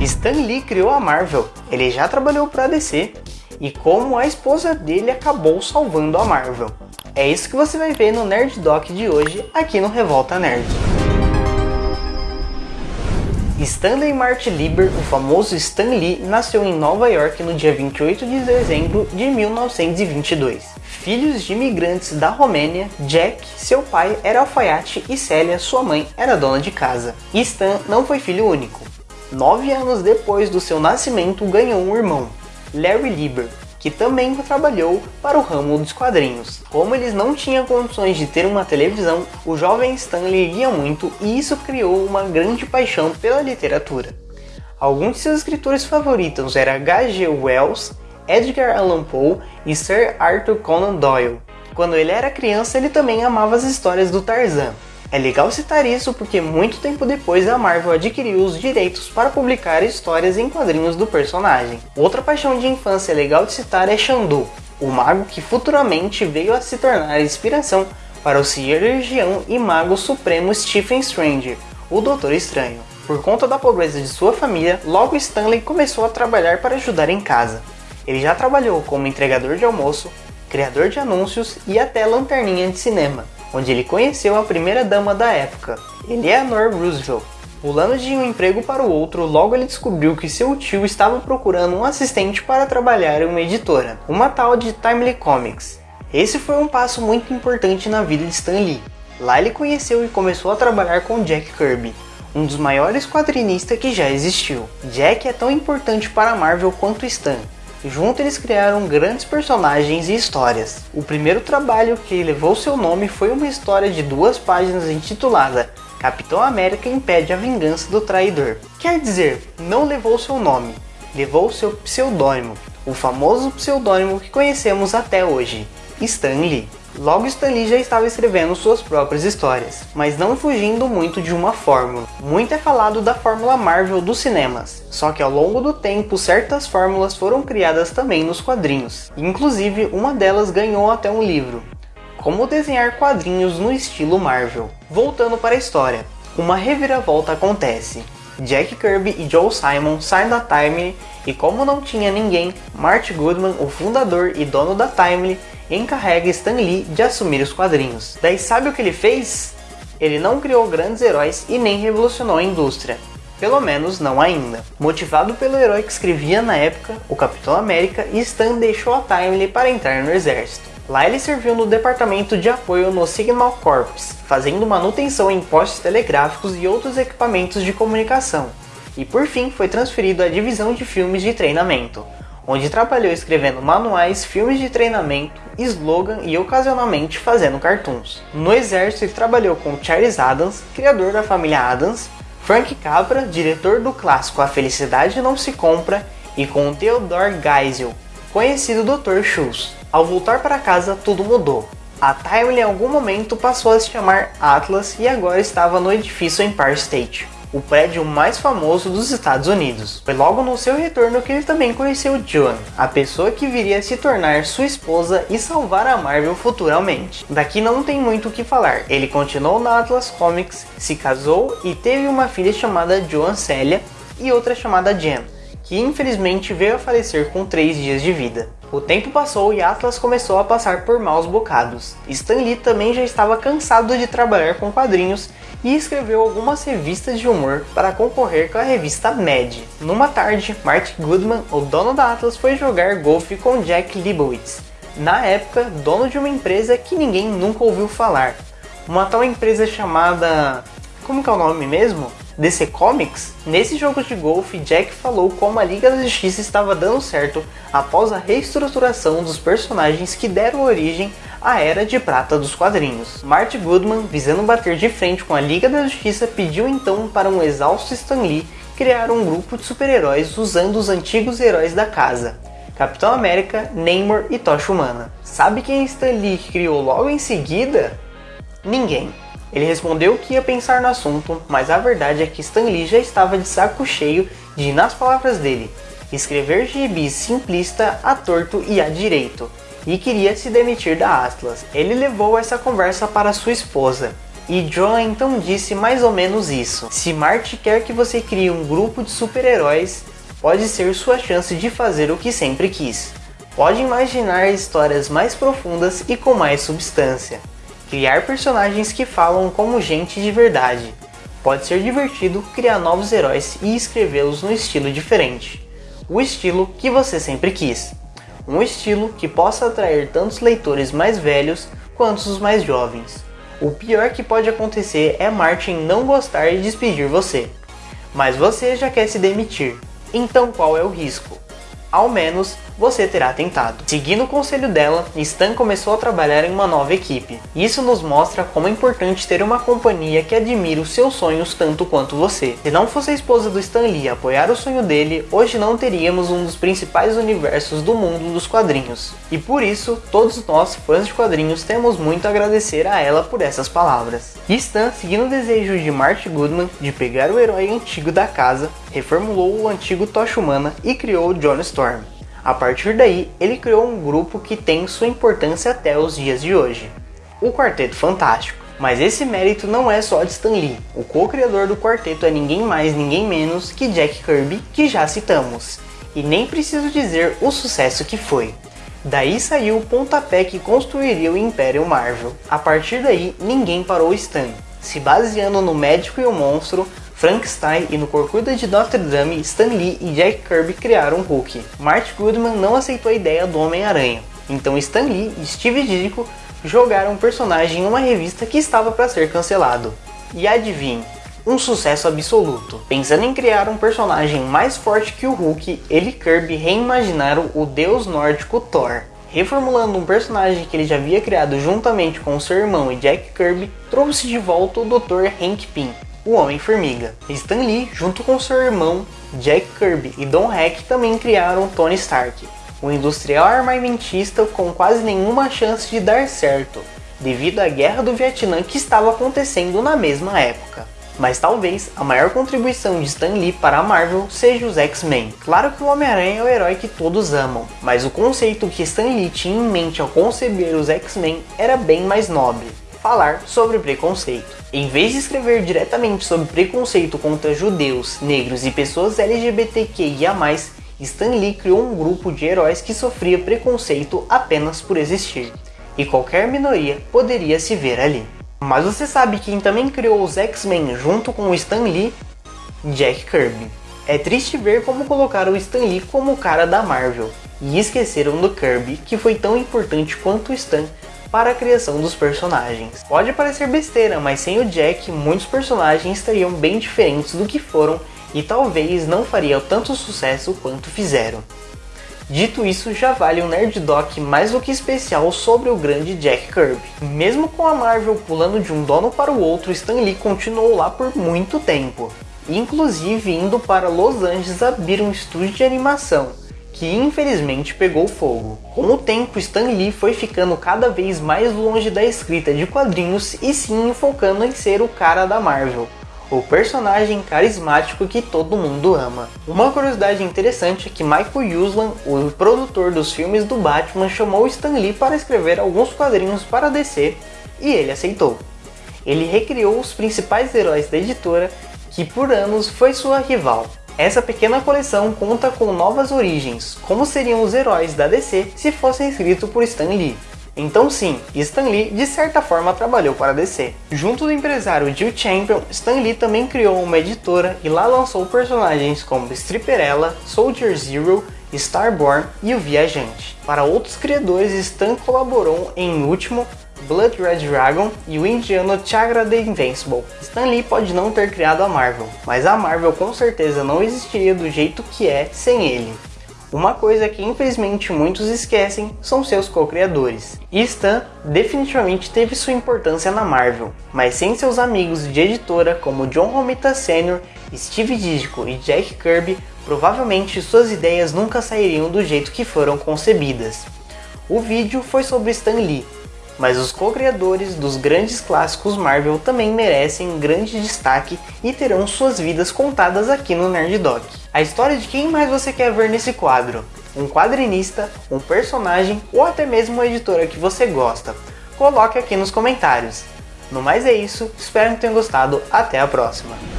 Stan Lee criou a Marvel, ele já trabalhou para a DC, e como a esposa dele acabou salvando a Marvel. É isso que você vai ver no Nerd Doc de hoje aqui no Revolta Nerd. Stanley Martin Lieber, o famoso Stan Lee, nasceu em Nova York no dia 28 de dezembro de 1922. Filhos de imigrantes da Romênia, Jack, seu pai, era alfaiate e Célia, sua mãe, era dona de casa. Stan não foi filho único. Nove anos depois do seu nascimento, ganhou um irmão, Larry Lieber, que também trabalhou para o ramo dos quadrinhos. Como eles não tinham condições de ter uma televisão, o jovem Stanley lia muito e isso criou uma grande paixão pela literatura. Alguns de seus escritores favoritos eram H.G. Wells, Edgar Allan Poe e Sir Arthur Conan Doyle. Quando ele era criança, ele também amava as histórias do Tarzan. É legal citar isso porque muito tempo depois a Marvel adquiriu os direitos para publicar histórias em quadrinhos do personagem. Outra paixão de infância legal de citar é Xandu, o mago que futuramente veio a se tornar inspiração para o cirurgião e mago supremo Stephen Strange, o Doutor Estranho. Por conta da pobreza de sua família, logo Stanley começou a trabalhar para ajudar em casa. Ele já trabalhou como entregador de almoço, criador de anúncios e até lanterninha de cinema onde ele conheceu a primeira dama da época, Eleanor Roosevelt. Pulando de um emprego para o outro, logo ele descobriu que seu tio estava procurando um assistente para trabalhar em uma editora, uma tal de Timely Comics. Esse foi um passo muito importante na vida de Stan Lee. Lá ele conheceu e começou a trabalhar com Jack Kirby, um dos maiores quadrinistas que já existiu. Jack é tão importante para Marvel quanto Stan, Junto eles criaram grandes personagens e histórias. O primeiro trabalho que levou seu nome foi uma história de duas páginas intitulada Capitão América impede a vingança do traidor. Quer dizer, não levou seu nome, levou seu pseudônimo, o famoso pseudônimo que conhecemos até hoje, Stan Lee. Logo Stan Lee já estava escrevendo suas próprias histórias, mas não fugindo muito de uma fórmula. Muito é falado da fórmula Marvel dos cinemas, só que ao longo do tempo certas fórmulas foram criadas também nos quadrinhos. Inclusive, uma delas ganhou até um livro. Como desenhar quadrinhos no estilo Marvel. Voltando para a história, uma reviravolta acontece. Jack Kirby e Joe Simon saem da Timely e como não tinha ninguém, Mart Goodman, o fundador e dono da Timely, encarrega Stan Lee de assumir os quadrinhos. Daí sabe o que ele fez? Ele não criou grandes heróis e nem revolucionou a indústria. Pelo menos não ainda. Motivado pelo herói que escrevia na época, o Capitão América, Stan deixou a Timely para entrar no exército. Lá ele serviu no departamento de apoio no Signal Corps, fazendo manutenção em postes telegráficos e outros equipamentos de comunicação. E por fim foi transferido à divisão de filmes de treinamento, onde trabalhou escrevendo manuais, filmes de treinamento, slogan e ocasionalmente fazendo cartoons. No exército ele trabalhou com Charles Adams, criador da família Adams, Frank Capra, diretor do clássico A Felicidade Não Se Compra, e com Theodore Geisel, conhecido Dr. Schultz. Ao voltar para casa, tudo mudou. A Time em algum momento passou a se chamar Atlas e agora estava no edifício Empire State o prédio mais famoso dos Estados Unidos. Foi logo no seu retorno que ele também conheceu Joan, a pessoa que viria a se tornar sua esposa e salvar a Marvel futuramente. Daqui não tem muito o que falar, ele continuou na Atlas Comics, se casou e teve uma filha chamada Joan Celia e outra chamada Jen, que infelizmente veio a falecer com 3 dias de vida. O tempo passou e Atlas começou a passar por maus bocados. Stan Lee também já estava cansado de trabalhar com quadrinhos e escreveu algumas revistas de humor para concorrer com a revista Mad. Numa tarde, Mark Goodman, o dono da Atlas, foi jogar golfe com Jack Leibowitz, na época dono de uma empresa que ninguém nunca ouviu falar. Uma tal empresa chamada. Como é o nome mesmo? DC Comics? Nesse jogo de golfe, Jack falou como a Liga da Justiça estava dando certo após a reestruturação dos personagens que deram origem a Era de Prata dos quadrinhos. Marty Goodman, visando bater de frente com a Liga da Justiça, pediu então para um exausto Stan Lee criar um grupo de super-heróis usando os antigos heróis da casa, Capitão América, Namor e Tocha Humana. Sabe quem Stan Lee criou logo em seguida? Ninguém. Ele respondeu que ia pensar no assunto, mas a verdade é que Stan Lee já estava de saco cheio de, nas palavras dele, escrever gibis simplista a torto e a direito, e queria se demitir da Atlas. Ele levou essa conversa para sua esposa, e John então disse mais ou menos isso. Se Marty quer que você crie um grupo de super-heróis, pode ser sua chance de fazer o que sempre quis. Pode imaginar histórias mais profundas e com mais substância. Criar personagens que falam como gente de verdade. Pode ser divertido criar novos heróis e escrevê-los no estilo diferente. O estilo que você sempre quis. Um estilo que possa atrair tantos leitores mais velhos quanto os mais jovens. O pior que pode acontecer é Martin não gostar e despedir você. Mas você já quer se demitir. Então qual é o risco? Ao menos você terá tentado. Seguindo o conselho dela, Stan começou a trabalhar em uma nova equipe. Isso nos mostra como é importante ter uma companhia que admira os seus sonhos tanto quanto você. Se não fosse a esposa do Stan Lee apoiar o sonho dele, hoje não teríamos um dos principais universos do mundo dos quadrinhos. E por isso, todos nós, fãs de quadrinhos, temos muito a agradecer a ela por essas palavras. Stan, seguindo o desejo de Marty Goodman de pegar o herói antigo da casa, reformulou o antigo Tocha Humana e criou John Storm. A partir daí, ele criou um grupo que tem sua importância até os dias de hoje, o Quarteto Fantástico. Mas esse mérito não é só de Stan Lee. O co-criador do quarteto é ninguém mais, ninguém menos que Jack Kirby, que já citamos. E nem preciso dizer o sucesso que foi. Daí saiu o pontapé que construiria o Império Marvel. A partir daí, ninguém parou Stan. Se baseando no Médico e o Monstro, Frankenstein e no Corcunda de Notre Dame, Stan Lee e Jack Kirby criaram Hulk. Marty Goodman não aceitou a ideia do Homem-Aranha, então Stan Lee e Steve Ditko jogaram o personagem em uma revista que estava para ser cancelado. E adivinhe, um sucesso absoluto. Pensando em criar um personagem mais forte que o Hulk, ele e Kirby reimaginaram o deus nórdico Thor. Reformulando um personagem que ele já havia criado juntamente com seu irmão e Jack Kirby, trouxe de volta o Dr. Hank Pym, o Homem-Formiga. Stan Lee, junto com seu irmão Jack Kirby e Don Heck, também criaram Tony Stark, um industrial armamentista com quase nenhuma chance de dar certo, devido à guerra do Vietnã que estava acontecendo na mesma época. Mas talvez a maior contribuição de Stan Lee para a Marvel seja os X-Men. Claro que o Homem-Aranha é o herói que todos amam, mas o conceito que Stan Lee tinha em mente ao conceber os X-Men era bem mais nobre falar sobre preconceito. Em vez de escrever diretamente sobre preconceito contra judeus, negros e pessoas LGBTQIA+, Stan Lee criou um grupo de heróis que sofria preconceito apenas por existir, e qualquer minoria poderia se ver ali. Mas você sabe quem também criou os X-Men junto com o Stan Lee? Jack Kirby. É triste ver como colocaram o Stan Lee como o cara da Marvel, e esqueceram do Kirby, que foi tão importante quanto o Stan para a criação dos personagens. Pode parecer besteira, mas sem o Jack, muitos personagens estariam bem diferentes do que foram e talvez não fariam tanto sucesso quanto fizeram. Dito isso, já vale um Nerd Doc mais do que especial sobre o grande Jack Kirby. Mesmo com a Marvel pulando de um dono para o outro, Stan Lee continuou lá por muito tempo, inclusive indo para Los Angeles abrir um estúdio de animação, que infelizmente pegou fogo. Com o tempo, Stan Lee foi ficando cada vez mais longe da escrita de quadrinhos e sim focando em ser o cara da Marvel, o personagem carismático que todo mundo ama. Uma curiosidade interessante é que Michael Uslan, o produtor dos filmes do Batman, chamou Stan Lee para escrever alguns quadrinhos para DC e ele aceitou. Ele recriou os principais heróis da editora, que por anos foi sua rival. Essa pequena coleção conta com novas origens, como seriam os heróis da DC se fossem escritos por Stan Lee. Então sim, Stan Lee de certa forma trabalhou para a DC. Junto do empresário Jill Champion, Stan Lee também criou uma editora e lá lançou personagens como Stripperella, Soldier Zero, Starborn e o Viajante. Para outros criadores, Stan colaborou em Último, Blood Red Dragon e o indiano Chagra the Invincible. Stan Lee pode não ter criado a Marvel, mas a Marvel com certeza não existiria do jeito que é sem ele. Uma coisa que infelizmente muitos esquecem são seus co-criadores. Stan definitivamente teve sua importância na Marvel, mas sem seus amigos de editora como John Romita Sr., Steve Ditko e Jack Kirby, provavelmente suas ideias nunca sairiam do jeito que foram concebidas. O vídeo foi sobre Stan Lee, mas os co-criadores dos grandes clássicos Marvel também merecem grande destaque e terão suas vidas contadas aqui no Nerd Doc. A história de quem mais você quer ver nesse quadro? Um quadrinista, um personagem ou até mesmo uma editora que você gosta? Coloque aqui nos comentários. No mais é isso, espero que tenham gostado, até a próxima!